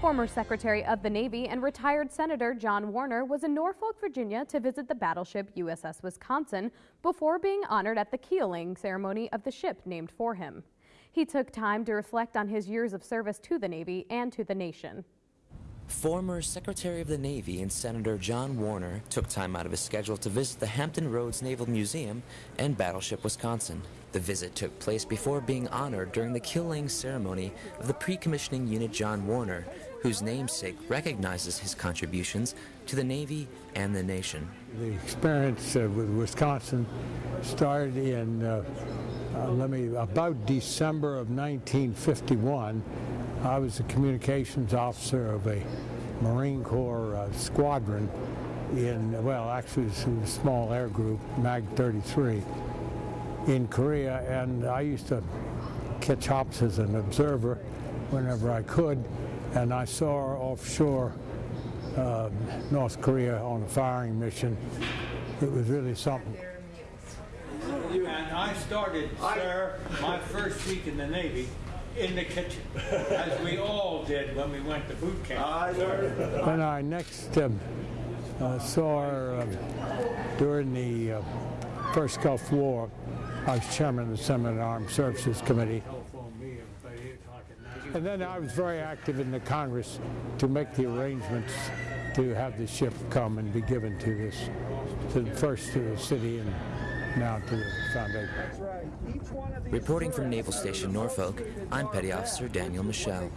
Former Secretary of the Navy and retired Senator John Warner was in Norfolk, Virginia to visit the battleship USS Wisconsin before being honored at the keel laying ceremony of the ship named for him. He took time to reflect on his years of service to the Navy and to the nation. Former Secretary of the Navy and Senator John Warner took time out of his schedule to visit the Hampton Roads Naval Museum and Battleship Wisconsin. The visit took place before being honored during the keel laying ceremony of the pre-commissioning unit John Warner, whose namesake recognizes his contributions to the Navy and the nation. The experience uh, with Wisconsin started in, uh, uh, let me, about December of 1951. I was a communications officer of a Marine Corps uh, squadron in, well, actually it was a small air group, MAG 33, in Korea, and I used to catch hops as an observer whenever I could, and I saw her offshore uh, North Korea on a firing mission. It was really something. And I started, sir, my first week in the Navy in the kitchen, as we all did when we went to boot camp. When I next um, uh, saw her um, during the uh, first Gulf War, I was chairman of the Senate Armed Services Committee. And then I was very active in the Congress to make the arrangements to have the ship come and be given to this, to first to the city and now to the foundation. Reporting from Naval Station Norfolk, I'm Petty Officer Daniel Michelle.